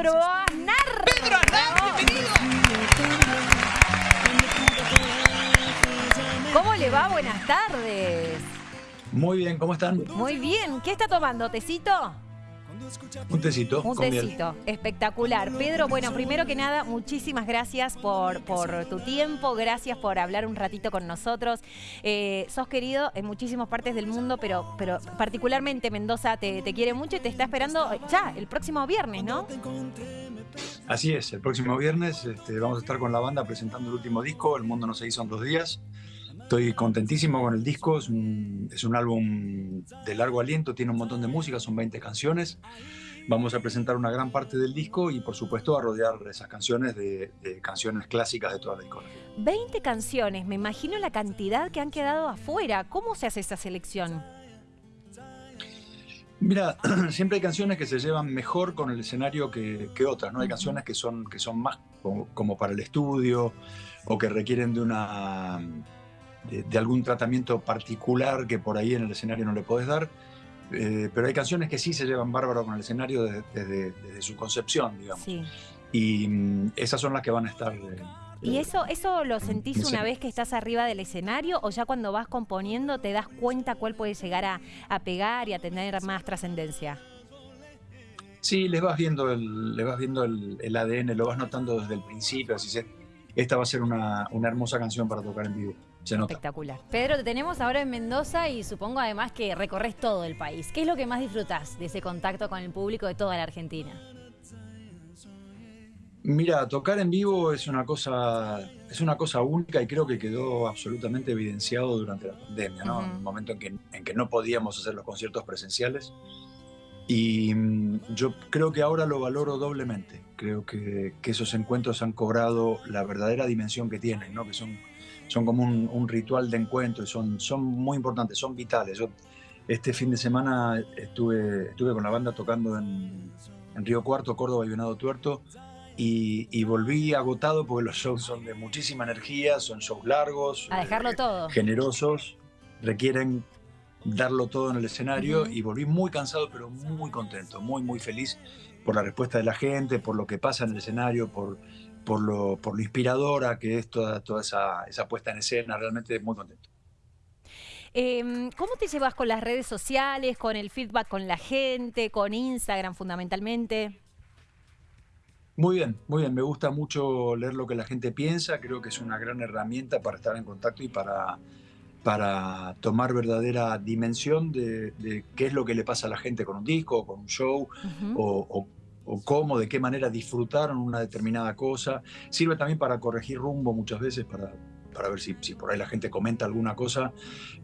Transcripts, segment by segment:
Pedro Aznar. Pedro Aznar, bienvenido. ¿Cómo le va? Buenas tardes. Muy bien, ¿cómo están? Muy bien. ¿Qué está tomando? ¿Tecito? Un tecito Un con miel. tecito. Espectacular. Pedro, bueno, primero que nada, muchísimas gracias por, por tu tiempo, gracias por hablar un ratito con nosotros. Eh, sos querido en muchísimas partes del mundo, pero, pero particularmente Mendoza te, te quiere mucho y te está esperando ya el próximo viernes, ¿no? Así es, el próximo viernes este, vamos a estar con la banda presentando el último disco, El Mundo no se hizo en dos días. Estoy contentísimo con el disco, es un, es un álbum de largo aliento, tiene un montón de música, son 20 canciones. Vamos a presentar una gran parte del disco y por supuesto a rodear esas canciones de, de canciones clásicas de toda la discografía. 20 canciones, me imagino la cantidad que han quedado afuera. ¿Cómo se hace esa selección? Mira, siempre hay canciones que se llevan mejor con el escenario que, que otras, ¿no? Hay canciones que son, que son más como, como para el estudio o que requieren de una de, de algún tratamiento particular que por ahí en el escenario no le podés dar. Eh, pero hay canciones que sí se llevan bárbaro con el escenario desde, desde- desde su concepción, digamos. Sí. Y mm, esas son las que van a estar. eh, ¿Y eh, eso, eso lo sentís no sé. una vez que estás arriba del escenario o ya cuando vas componiendo te das cuenta cuál puede llegar a, a pegar y a tener más trascendencia? Sí, les vas viendo el, les vas viendo el, el ADN, lo vas notando desde el principio. Así se, esta va a ser una, una hermosa canción para tocar en vivo. Se nota. Espectacular. Pedro, te tenemos ahora en Mendoza y supongo además que recorres todo el país. ¿Qué es lo que más disfrutás de ese contacto con el público de toda la Argentina? Mira, tocar en vivo es una cosa, es una cosa única y creo que quedó absolutamente evidenciado durante la pandemia, ¿no? En el momento en que, en que no podíamos hacer los conciertos presenciales. Y mm, yo creo que ahora lo valoro doblemente. Creo que, que esos encuentros han cobrado la verdadera dimensión que tienen, ¿no? Que son, son como un, un ritual de encuentro y son, son muy importantes, son vitales. Yo este fin de semana estuve, estuve con la banda tocando en, en Río Cuarto, Córdoba y Venado Tuerto y, y volví agotado porque los shows son de muchísima energía, son shows largos, A dejarlo eh, todo. generosos, requieren darlo todo en el escenario Ujú. y volví muy cansado pero muy contento, muy muy feliz por la respuesta de la gente, por lo que pasa en el escenario, por, por, lo, por lo inspiradora que es toda, toda esa, esa puesta en escena, realmente muy contento. Em, ¿Cómo te llevas con las redes sociales, con el feedback con la gente, con Instagram fundamentalmente? Muy bien, muy bien. Me gusta mucho leer lo que la gente piensa. Creo que es una gran herramienta para estar en contacto y para, para tomar verdadera dimensión de, de qué es lo que le pasa a la gente con un disco, con un show, Ujú. o, o- o cómo, de qué manera disfrutaron una determinada cosa. Sirve también para corregir rumbo muchas veces, para, para ver si, si por ahí la gente comenta alguna cosa,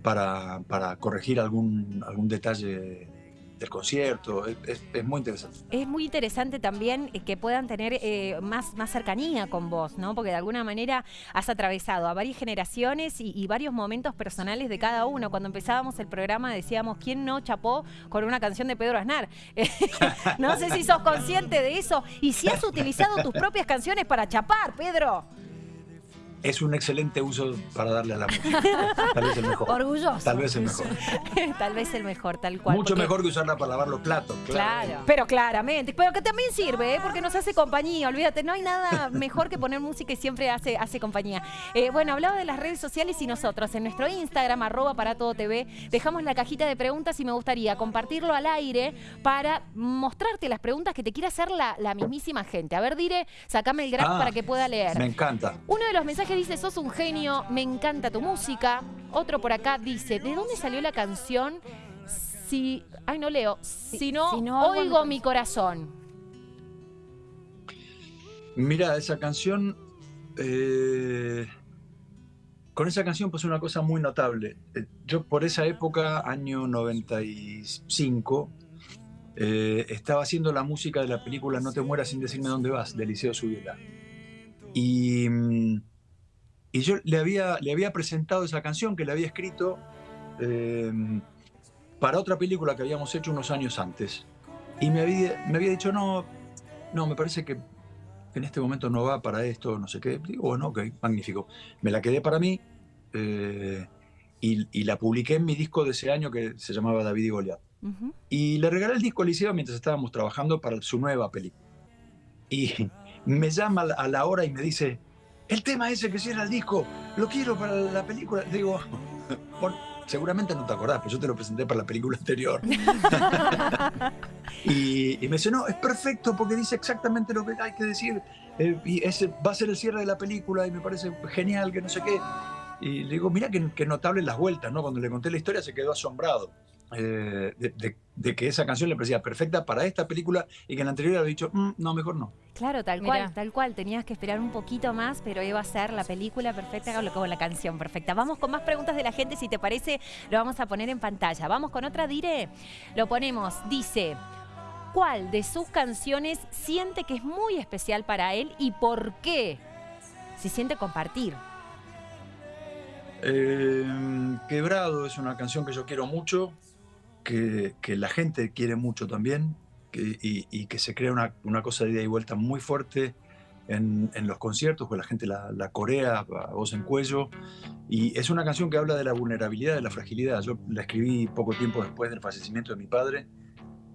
para, para corregir algún, algún detalle del concierto. Es, muy interesante. Es muy interesante también eh, que puedan tener eh, más, más cercanía con vos, ¿no? Porque de alguna manera has atravesado a varias generaciones y, y varios momentos personales de cada uno. Cuando empezábamos el programa decíamos, ¿quién no chapó con una canción de Pedro Aznar? no sé si sos consciente de eso y si has utilizado tus propias canciones para chapar, Pedro. Es un excelente uso para darle a la música. Tal vez el mejor. Orgulloso. Tal vez el mejor. Tal vez el mejor, tal cual. Mucho porque- mejor que usarla para lavar los platos. Claro. Pero claramente, pero que también sirve, ¿eh? porque nos hace compañía, olvídate, no hay nada mejor que poner música y siempre hace, hace compañía. Eh, bueno, hablaba de las redes sociales y nosotros en nuestro Instagram, arroba para todo TV, dejamos la cajita de preguntas y me gustaría compartirlo al aire para mostrarte las preguntas que te quiere hacer la, la mismísima gente. A ver, Dire, sacame el graph Ah, para que pueda leer. Me encanta. Uno de los mensajes dice, sos un genio, me encanta tu música. Otro por acá dice, ¿de dónde salió la canción? Si, ay no leo, si no, si oigo corazón". mi corazón. Mira, esa canción. eh, con esa canción pasó una cosa muy notable. Eh, Yo por esa época, año 95, eh, estaba haciendo la música de la película No te mueras sin decirme dónde vas, de Eliseo Subiela. Y, mm, y yo le había, le había presentado esa canción que le había escrito eh, para otra película que habíamos hecho unos años antes. Y me había, me había dicho, no, no, me parece que en este momento no va para esto, no sé qué. Digo, bueno, ok, magnífico. Me la quedé para mí eh, y, y la publiqué en mi disco de ese año que se llamaba David y Goliat. Y le regalé el disco a Eliseo mientras estábamos trabajando para su nueva película. y me llama a la hora y me dice, el tema ese que cierra el disco, lo quiero para la película. Digo, seguramente no te acordás, pero yo te lo presenté para la película anterior. y, me dice, no, es perfecto porque dice exactamente lo que hay que decir. Eh, y ese va a ser el cierre de la película y me parece genial, que no sé qué. Y le digo, mira qué, notable las vueltas, ¿no? Cuando le conté la historia se quedó asombrado. Eh, de, que esa canción le parecía perfecta para esta película y que en la anterior había dicho, mm, no, mejor no. Claro, tal cual, tal cual. Tenías que esperar un poquito más, pero iba a ser la película perfecta como la canción perfecta. Vamos con más preguntas de la gente, si te parece, lo vamos a poner en pantalla. Vamos con otra, Dire. Lo ponemos, dice, ¿cuál de sus canciones siente que es muy especial para él y por qué? Si siente compartir. Eh, Quebrado es una canción que yo quiero mucho que, la gente quiere mucho también y, que se crea una, cosa de ida y vuelta muy fuerte en, los conciertos, que la gente la, corea a voz en cuello. Y es una canción que habla de la vulnerabilidad, de la fragilidad. Yo la escribí poco tiempo después del fallecimiento de mi padre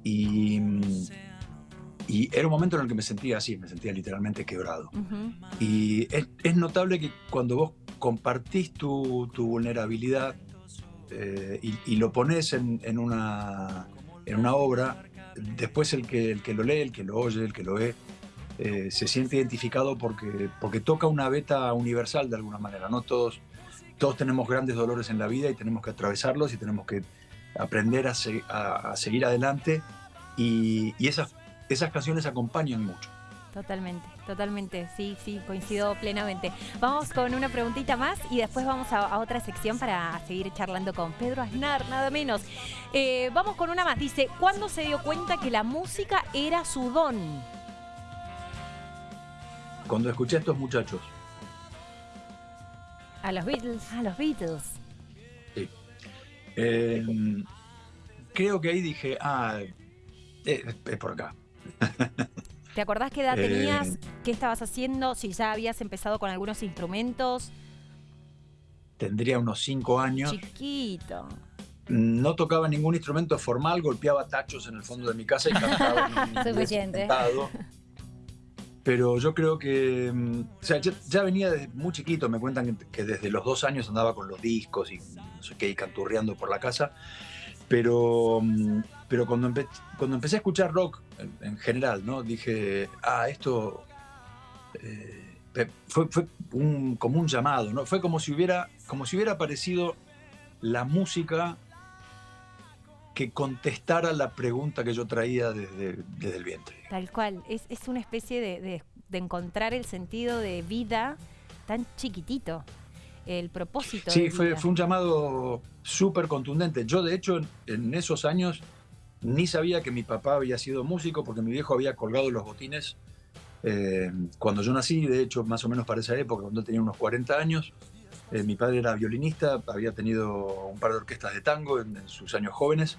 y, y era un momento en el que me sentía así, me sentía literalmente quebrado. Y es, notable que cuando vos compartís tu, tu vulnerabilidad, eh, y, lo pones en, una, en una obra, después el que, el que lo lee, el que lo oye, el que lo ve, eh, se siente identificado porque, porque toca una beta universal de alguna manera. ¿no? Todos, todos tenemos grandes dolores en la vida y tenemos que atravesarlos y tenemos que aprender a, a, seguir adelante y, y esas, esas canciones acompañan mucho. Totalmente, totalmente, sí, sí, coincido plenamente. Vamos con una preguntita más y después vamos a, otra sección para seguir charlando con Pedro Aznar, nada menos. Eh, vamos con una más, dice, ¿cuándo se dio cuenta que la música era su don? Cuando escuché a estos muchachos. A los Beatles. A los Beatles. Sí. Eh, creo que ahí dije, ah, es por acá. ¿Te acordás qué edad tenías? Eh, ¿Qué estabas haciendo? Si ya habías empezado con algunos instrumentos. Tendría unos cinco años. Chiquito. No tocaba ningún instrumento formal, golpeaba tachos en el fondo de mi casa y cantaba. Suficiente. Pero yo creo que. Mm, o sea, ya, venía desde muy chiquito. Me cuentan que desde los dos años andaba con los discos y no sé qué, y canturreando por la casa. Pero, mm, pero cuando, cuando empecé a escuchar rock en, general, ¿no? Dije, ah, esto eh, fue, fue un, como un llamado, ¿no? Fue como si hubiera, como si hubiera aparecido la música que contestara la pregunta que yo traía desde, desde el vientre. Tal cual, es, es una especie de, de, encontrar el sentido de vida tan chiquitito, el propósito. Sí, fue, fue un llamado súper contundente. Yo, de hecho, en esos años ni sabía que mi papá había sido músico porque mi viejo había colgado los botines eh, cuando yo nací, de hecho, más o menos para esa época, cuando tenía unos 40 años. Eh, mi padre era violinista, había tenido un par de orquestas de tango en, sus años jóvenes.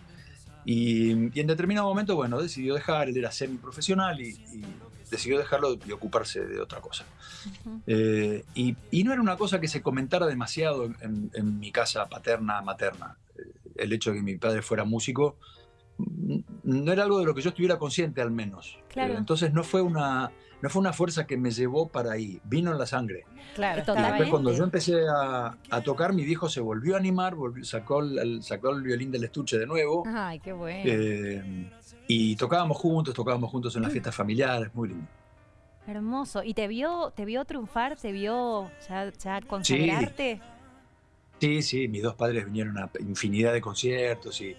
Y, en determinado momento, bueno, decidió dejar, él era semiprofesional y, y decidió dejarlo y ocuparse de otra cosa. Eh, y, no era una cosa que se comentara demasiado en, en mi casa paterna, materna. El hecho de que mi padre fuera músico no era algo de lo que yo estuviera consciente al menos. Claro. entonces no fue una no fue una fuerza que me llevó para ahí, vino en la sangre. Claro, y después cuando yo empecé a, tocar, mi viejo se volvió a animar, sacó, el, sacó el violín del estuche de nuevo. Ay, qué bueno. Eh, y tocábamos juntos, tocábamos juntos en las fiestas familiares, muy lindo. Hermoso. ¿Y te vio, te vio triunfar? ¿Te vio ya, consagrarte? Sí. sí, sí, mis dos padres vinieron a infinidad de conciertos y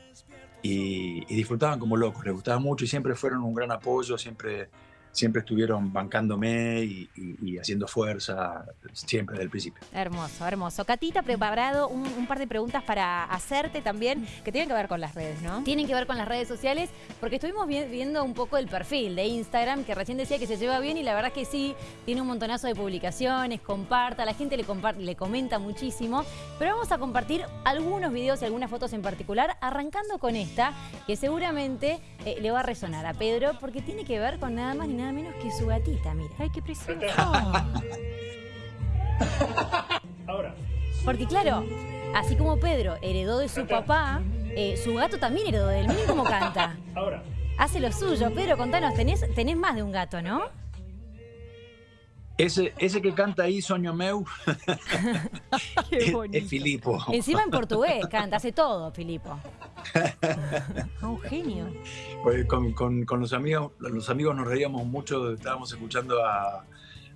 y, disfrutaban como locos, les gustaba mucho y siempre fueron un gran apoyo, siempre siempre estuvieron bancándome y, haciendo fuerza siempre desde el principio. Hermoso, hermoso. Catita ha preparado un, par de preguntas para hacerte también que tienen que ver con las redes, ¿no? Tienen que ver con las redes sociales porque estuvimos viendo un poco el perfil de Instagram que recién decía que se lleva bien y la verdad que sí, tiene un montonazo de publicaciones, comparta, la gente le, le comenta muchísimo, pero vamos a compartir algunos videos y algunas fotos en particular, arrancando con esta que seguramente eh, le va a resonar a Pedro porque tiene que ver con nada más ni nada menos que su gatita, mira. Ay, qué precioso. Ahora. Porque claro, así como Pedro heredó de su papá, eh, su gato también heredó de él. Miren cómo canta. Ahora. Hace lo suyo. Pedro, contanos, tenés, tenés más de un gato, ¿no? Ese, ese que canta ahí, Soño Meu, Qué es, bonito. es Filipo. Encima en portugués canta, hace todo, Filipo. Ah, un genio. Pues con, con- con los amigos, los amigos nos reíamos mucho, estábamos escuchando a,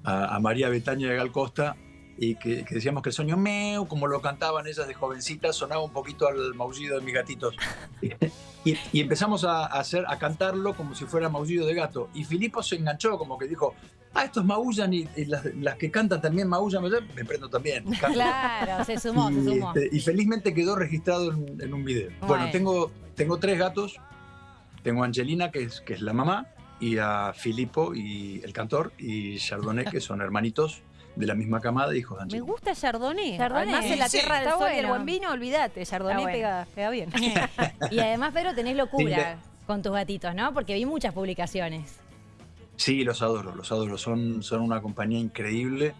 a- a María Betaña de Gal Costa y que, que decíamos que el sueño meu, como lo cantaban ellas de jovencitas, sonaba un poquito al maullido de mis gatitos. Y, y empezamos a, hacer, a cantarlo como si fuera maullido de gato. Y Filipo se enganchó, como que dijo, ah, estos maullan y, y las, las que cantan también maullan, me prendo también. canto". Claro, se sumó, se y, sumó. este, y felizmente quedó registrado en, en un video. Bueno. Bueno, tengo, tengo tres gatos. Tengo a Angelina, que es, que es la mamá, y a Filippo, y el cantor, y Chardonnay, que son hermanitos de la misma camada, hijos de Me Angelina. gusta Chardonnay. Chardonnay. Además, en la Sí, tierra del sol y el bueno. buen vino, olvídate. Chardonnay bueno. pega, pega bien. Y además, Pedro, tenés Sí, locura con tus gatitos, ¿no? Porque vi muchas publicaciones. Sí, los adoro, los adoro. Son, son una compañía increíble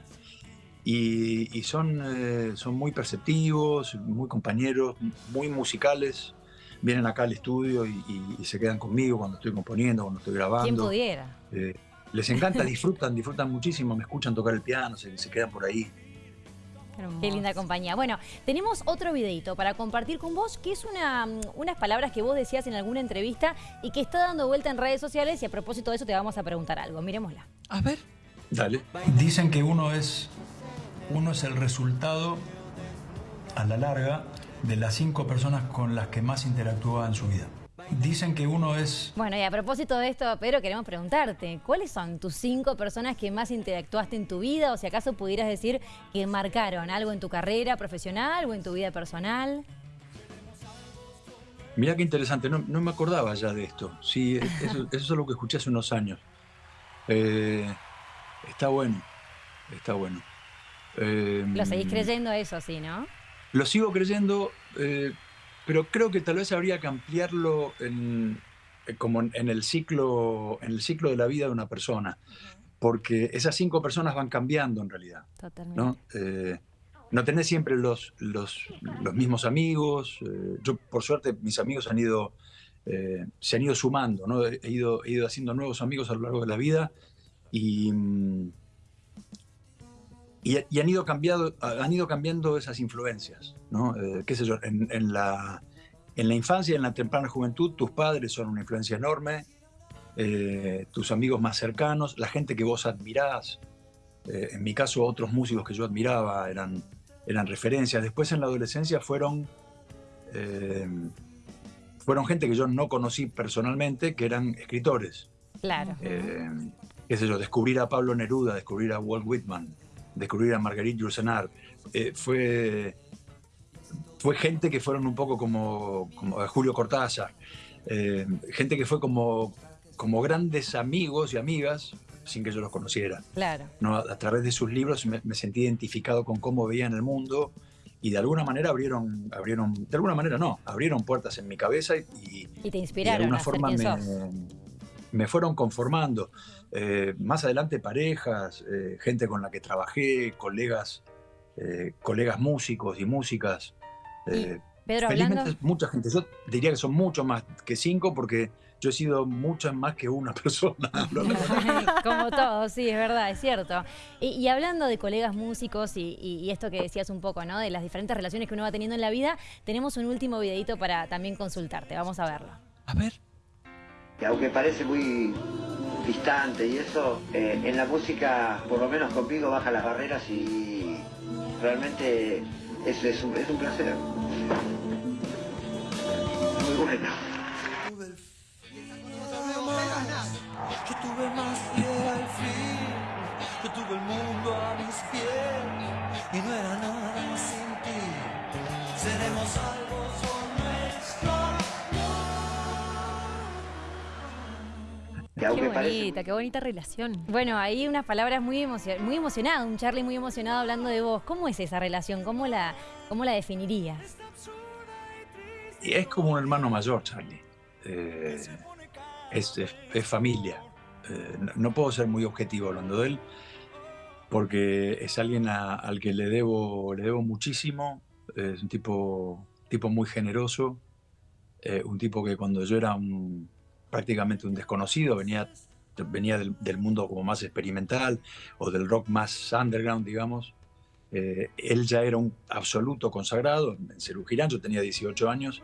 y, y son, eh, son muy perceptivos, muy compañeros, muy musicales. Vienen acá al estudio y, y- y se quedan conmigo cuando estoy componiendo, cuando estoy grabando. ¿Quién pudiera? Eh, les encanta, disfrutan, disfrutan muchísimo, me escuchan tocar el piano, se, se quedan por ahí. Qué linda compañía. Bueno, tenemos otro videito para compartir con vos, que es una, mm, unas palabras que vos decías en alguna entrevista y que está dando vuelta en redes sociales y a propósito de eso te vamos a preguntar algo. Miremosla. A ver. Dale. Dicen que uno es, uno es el resultado, a la larga, de las cinco personas con las que más interactúa en su vida. Dicen que uno es Bueno, y a propósito de esto, Pedro, queremos preguntarte, ¿cuáles son tus cinco personas que más interactuaste en tu vida? O si acaso pudieras decir que marcaron algo en tu carrera profesional o en tu vida personal. Mirá qué interesante, no, no me acordaba ya de esto. Sí, eso, eso es algo que escuché hace unos años. Eh, está bueno, está bueno. Eh, Lo seguís creyendo eso, sí, ¿no? Lo sigo creyendo, eh, pero creo que tal vez habría que ampliarlo en, eh, como en, el ciclo, en el ciclo de la vida de una persona, porque esas cinco personas van cambiando en realidad. Totalmente. ¿no? Eh, no tenés siempre los, los, los mismos amigos. eh, yo, por suerte, mis amigos han ido, eh, se han ido sumando, ¿no? He ido, he ido haciendo nuevos amigos a lo largo de la vida y, mm, y, y han, ido cambiado, han ido cambiando esas influencias, ¿no? Eh, qué sé yo, en, en la, en la infancia en la temprana juventud, tus padres son una influencia enorme, eh, tus amigos más cercanos, la gente que vos admirás, eh, en mi caso, otros músicos que yo admiraba eran, eran referencias. Después en la adolescencia fueron, fueron gente que yo no conocí personalmente, que eran escritores. Claro. Eh, qué sé yo, descubrir a Pablo Neruda, descubrir a Walt Whitman, descubrir a Marguerite Yourcenar. Eh, fue, fue gente que fueron un poco como, como a Julio Cortázar. Eh, gente que fue como, como grandes amigos y amigas sin que yo los conociera. Claro. ¿no? A, a través de sus libros me, me sentí identificado con cómo veían el mundo y de alguna manera abrieron, abrieron, de alguna manera no, abrieron puertas en mi cabeza y, Y te y de inspiraron alguna forma me, me fueron conformando. Eh, más adelante parejas, eh, gente con la que trabajé, colegas, eh, colegas músicos y músicas. Pedro, felizmente hablando... mucha gente. Yo diría que son mucho más que cinco porque yo he sido muchas más que una persona. Como todo, sí, es verdad, es cierto. Y, y hablando de colegas músicos y, y- y esto que decías un poco, ¿no? De las diferentes relaciones que uno va teniendo en la vida, tenemos un último videito para también consultarte. Vamos a verlo. A ver. Que aunque parece muy distante y eso, eh, en la música, por lo menos conmigo, baja las barreras y realmente es, es, un, es un placer. Muy bueno. Yo tuve más que al fin, yo tuve el mundo a mis pies y no era nada sin ti. Seremos algo Qué parece bonita, qué bonita relación. Bueno, ahí unas palabras muy, emocio- muy emocionado, un Charlie muy emocionado hablando de vos. ¿Cómo es esa relación? ¿Cómo la, cómo la definirías? Y es como un hermano mayor, Charlie. Eh, es, es- es familia. Eh, no, no puedo ser muy objetivo hablando de él, porque es alguien a- al que le debo, le debo muchísimo. Es un tipo, tipo muy generoso, eh, un tipo que cuando yo era un- prácticamente un desconocido venía venía del, del mundo como más experimental o del rock más underground, digamos. Eh, él ya era un absoluto consagrado en Cerú Girán, yo tenía 18 años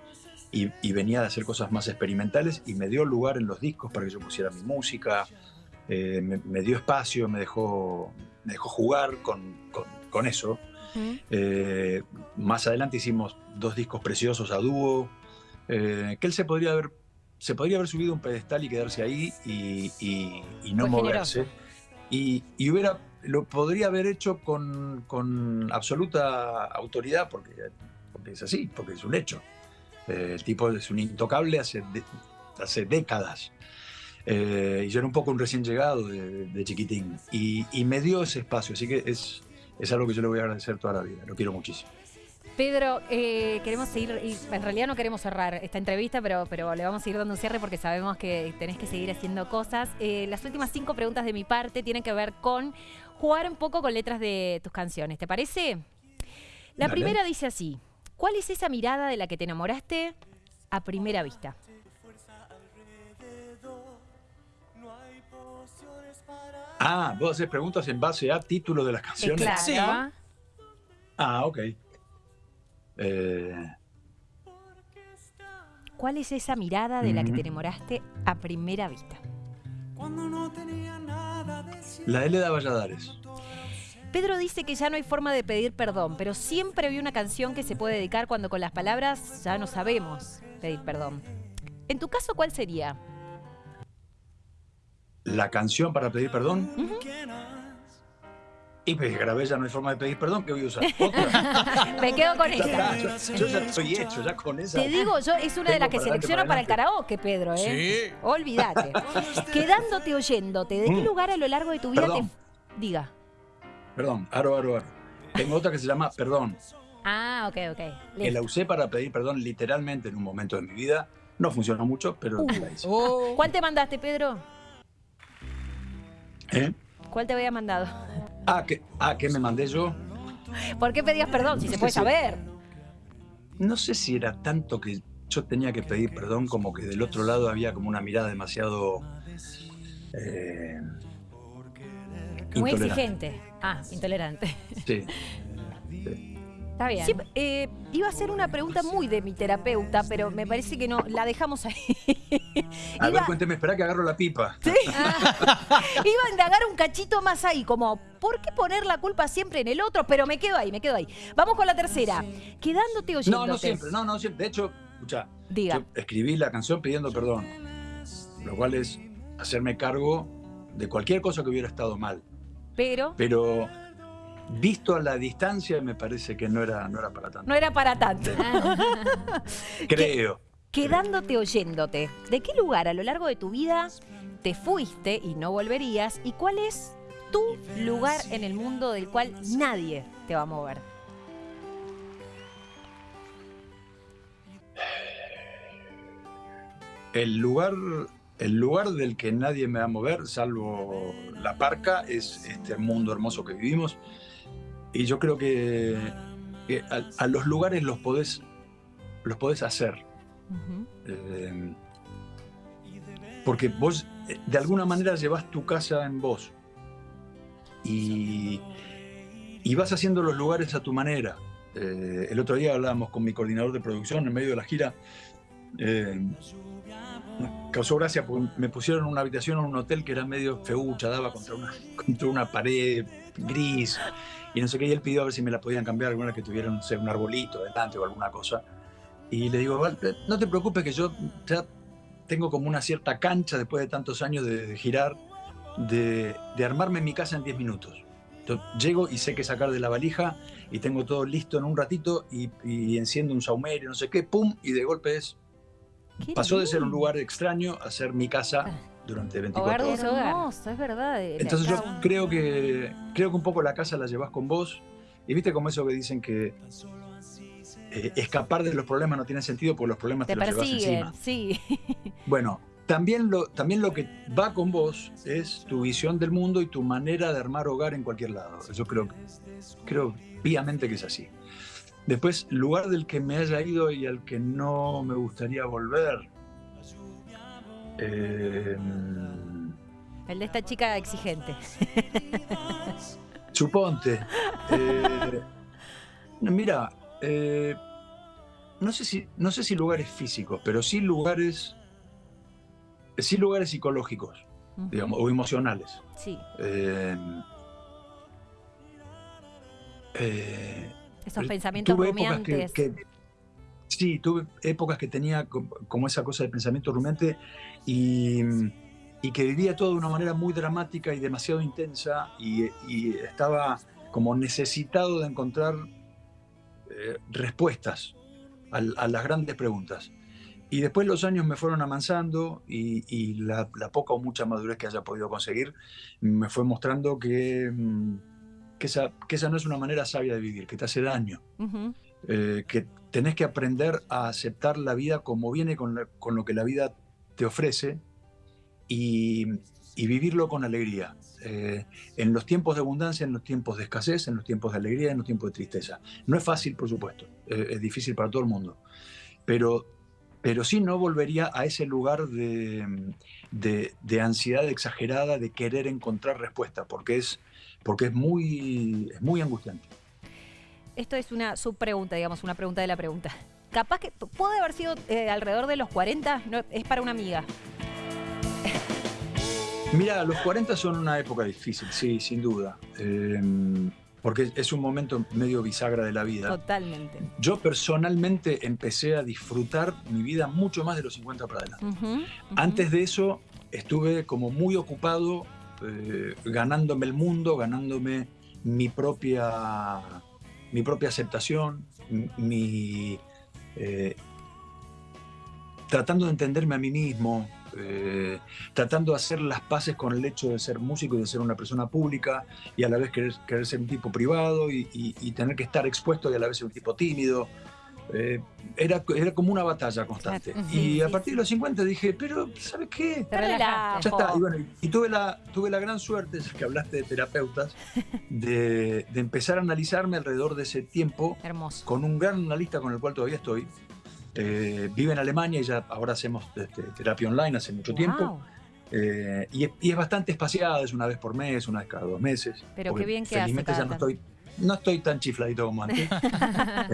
y, y venía de hacer cosas más experimentales y me dio lugar en los discos para que yo pusiera mi música, eh, me, me dio espacio, me dejó, me dejó jugar con, con, con eso. Eh, más adelante hicimos dos discos preciosos a dúo, que él se podría haber, se podría haber subido a un pedestal y quedarse ahí y, y- y no moverse. Y, y hubiera, lo podría haber hecho con, con absoluta autoridad, porque, porque es así, porque es un hecho. Eh, el tipo es un intocable hace, de- hace décadas. Eh, y yo era un poco un recién llegado de, de chiquitín. Y, y me dio ese espacio, así que es, es algo que yo le voy a agradecer toda la vida. Lo quiero muchísimo. Pedro, eh, queremos seguir, y en realidad no queremos cerrar esta entrevista, pero, pero le vamos a ir dando un cierre porque sabemos que tenés que seguir haciendo cosas. Eh, las últimas cinco preguntas de mi parte tienen que ver con jugar un poco con letras de tus canciones, ¿te parece? La Dale. primera dice así, ¿cuál es esa mirada de la que te enamoraste a primera vista? Ah, vos haces preguntas en base a título de las canciones. claro. Sí. Ah, ok. Eh, ¿Cuál es esa mirada de la que te Ujú. enamoraste a primera vista? la L de Valladares. Pedro dice que ya no hay forma de pedir perdón, pero siempre hay una canción que se puede dedicar cuando con las palabras ya no sabemos pedir perdón. En tu caso, ¿cuál sería? La canción para pedir perdón. Ujú. Y pues grabé ya no hay forma de pedir perdón, que voy a usar. Otra. Me quedo con está, yo, yo ya estoy hecho, ya con esa. Te digo, yo es una de las que selecciono para para el karaoke, Pedro, ¿eh? Sí. Olvídate. Quedándote oyéndote, ¿de qué Mm. lugar a lo largo de tu vida Perdón. te... Diga. Perdón, aro, aro, aro. Tengo otra que se llama Perdón, Ah, ok, ok. que la usé para pedir perdón literalmente en un momento de mi vida. No funcionó mucho, pero Uh. la hice. Oh. ¿Cuál te mandaste, Pedro? ¿Eh? ¿Cuál te había mandado? Ah, ¿qué, ah, ¿qué me mandé yo? ¿Por qué pedías perdón? Si se puede saber. No sé si era tanto que yo tenía que pedir perdón como que del otro lado había como una mirada demasiado... eh, Muy exigente. Ah, intolerante. Sí. Está bien. Sí, eh, iba a hacer una pregunta muy de mi terapeuta, pero me parece que no, la dejamos ahí. A ver, iba, cuénteme, espera que agarro la pipa. iba a indagar un cachito más ahí, como, ¿por qué poner la culpa siempre en el otro? Pero me quedo ahí, me quedo ahí. Vamos con la tercera. Quedándote oyéndote. No, no siempre, no, no siempre. De hecho, escucha, Diga. yo escribí la canción pidiendo perdón, lo cual es hacerme cargo de cualquier cosa que hubiera estado mal. Pero Pero visto a la distancia me parece que no era, no era para tanto. no era para tanto. Creo. Quedándote oyéndote. ¿De qué lugar a lo largo de tu vida te fuiste y no volverías? ¿Y cuál es tu lugar en el mundo del cual nadie te va a mover? El lugar, el lugar del que nadie me va a mover, salvo la parca, es este mundo hermoso que vivimos. Y yo creo que, que a, a los lugares los podés, los podés hacer. Eh, porque vos eh, de alguna manera llevas tu casa en vos. Y, y vas haciendo los lugares a tu manera. Eh, el otro día hablábamos con mi coordinador de producción en medio de la gira. eh, causó gracia porque me pusieron en una habitación en un hotel que era medio feucha, daba contra una, contra una pared gris y no sé qué. Y él pidió a ver si me la podían cambiar, alguna que tuviera no sé, un arbolito delante o alguna cosa. Y le digo, "Val, eh, no te preocupes que yo ya tengo como una cierta cancha después de tantos años de, girar, de, de armarme mi casa en 10 minutos. Yo llego y sé qué sacar de la valija y tengo todo listo en un ratito y, y enciendo un saumerio, no sé qué, pum, y de golpe es, Qué pasó de ser un lindo. lugar extraño a ser mi casa durante 24 Hogar de horas. Hermoso, es verdad. eh, Entonces yo creo que, creo que un poco la casa la llevas con vos. Y viste como eso que dicen que eh, escapar de los problemas no tiene sentido porque los problemas te, te los llevas encima. sí. Bueno, también lo, también lo que va con vos es tu visión del mundo y tu manera de armar hogar en cualquier lado. Yo creo, creo píamente que es así. Después, lugar del que me haya ido y al que no me gustaría volver. Eh, El de esta chica exigente. Suponte. Eh, mira, eh, no, sé si, no sé si lugares físicos, pero sí lugares, sí lugares psicológicos, digamos, o emocionales. Sí, Eh, eh, esos pensamientos tuve épocas que, rumiantes. que- sí, tuve épocas que tenía co- como esa cosa de pensamiento rumiante y, y que vivía todo de una manera muy dramática y demasiado intensa y, y estaba como necesitado de encontrar eh, respuestas al- a, las grandes preguntas. Y después los años me fueron amansando y, y la, la poca o mucha madurez que haya podido conseguir me fue mostrando que, mm, que, esa, que esa no es una manera sabia de vivir, que te hace daño Ujú. eh, que tenés que aprender a aceptar la vida como viene con, la- con lo que la vida te ofrece y, y vivirlo con alegría. Eh, en los tiempos de abundancia, en los tiempos de escasez, en los tiempos de alegría, en los tiempos de tristeza. No es fácil, por supuesto, eh, es difícil para todo el mundo, pero, pero sí no volvería a ese lugar de, de- de ansiedad exagerada, de querer encontrar respuesta, porque es, porque es, muy, es muy angustiante. Esto es una subpregunta, digamos, una pregunta de la pregunta. Capaz que puede haber sido eh, alrededor de los 40, no, es para una amiga. Mira, los 40 son una época difícil, sí, sin duda. Eh, porque es un momento medio bisagra de la vida. Totalmente. Yo personalmente empecé a disfrutar mi vida mucho más de los 50 para adelante. Antes de eso estuve como muy ocupado eh, ganándome el mundo, ganándome mi propia, mi propia aceptación, eh, tratando de entenderme a mí mismo, eh, tratando de hacer las paces con el hecho de ser músico y de ser una persona pública y a la vez querer, querer ser un tipo privado y, y- y tener que estar expuesto y a la vez ser un tipo tímido. Eh, era, era como una batalla constante. Claro. y Sí, a partir sí. de los 50 dije, pero ¿sabes qué? Te relajaste. Ya está. Y, bueno, y tuve la, tuve la gran suerte, ya que hablaste de terapeutas, de, de empezar a analizarme alrededor de ese tiempo Hermoso. con un gran analista con el cual todavía estoy. Eh, vive en Alemania y ya ahora hacemos este, terapia online hace mucho tiempo. Wow. Eh, y, es, y es bastante espaciada, es una vez por mes, una vez cada dos meses. Pero qué bien que hace felizmente cada ya no estoy, no estoy tan chifladito como antes.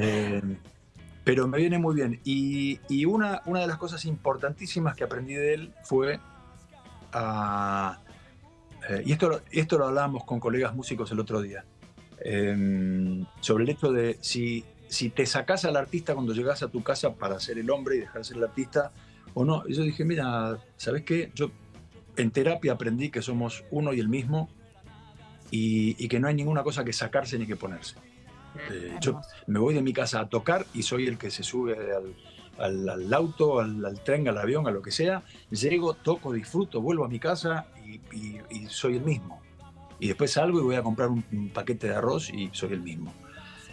Pero me viene muy bien. Y, y una, una de las cosas importantísimas que aprendí de él fue a... eh, y esto, esto lo hablábamos con colegas músicos el otro día, eh, sobre el hecho de si, si te sacás al artista cuando llegas a tu casa para ser el hombre y dejar de ser el artista o no. Y yo dije, mira, ¿sabes qué? Yo en terapia aprendí que somos uno y el mismo y, y que no hay ninguna cosa que sacarse ni que ponerse. Eh, yo Hermoso. me voy de mi casa a tocar y soy el que se sube al, al- al auto, al, al tren, al avión, a lo que sea. Llego, toco, disfruto, vuelvo a mi casa y, y- y soy el mismo. Y después salgo y voy a comprar un, un paquete de arroz y soy el mismo.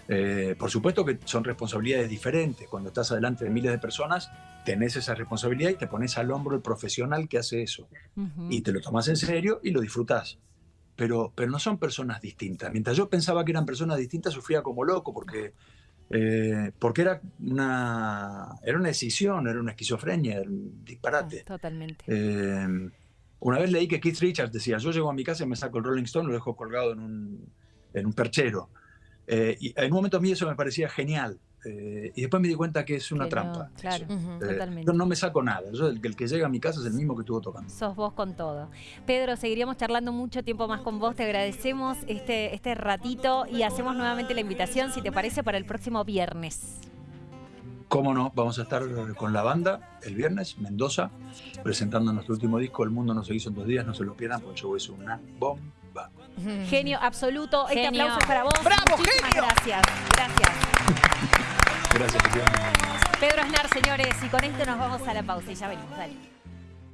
Eh, por supuesto que son responsabilidades diferentes. Cuando estás adelante de miles de personas, tenés esa responsabilidad y te pones al hombro el profesional que hace eso y te lo tomas en serio y lo disfrutás. Pero, pero no son personas distintas. Mientras yo pensaba que eran personas distintas, sufría como loco porque, eh, porque era, una, era una decisión, era una esquizofrenia, era un disparate. Totalmente. Eh, una vez leí que Keith Richards decía, yo llego a mi casa y me saco el Rolling Stone, lo dejo colgado en un, en un perchero. Eh, y en un momento a mí eso me parecía genial. Eh, y después me di cuenta que es una Que no, trampa. claro. Eh, totalmente. yo no me saco nada. Yo, el, el que llega a mi casa es el mismo que estuvo tocando. Sos vos con todo. Pedro, seguiríamos charlando mucho tiempo más con vos. Te agradecemos este, este ratito y hacemos nuevamente la invitación, si te parece, para el próximo viernes. Cómo no, vamos a estar con la banda el viernes, Mendoza, presentando nuestro último disco, El Mundo no se hizo en dos días, no se lo pierdan, porque el show es una bomba. Genio absoluto. Este Genio. aplauso es para vos. ¡Bravo, Muchísimas genio! Gracias. Gracias. Gracias, Pedro Aznar, señores, y con esto nos vamos a la pausa y ya venimos. Dale.